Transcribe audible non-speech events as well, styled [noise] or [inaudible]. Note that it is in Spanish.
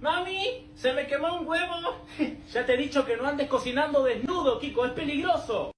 ¡Mami! ¡Se me quemó un huevo! [laughs] Ya te he dicho que no andes cocinando desnudo, Kiko, es peligroso.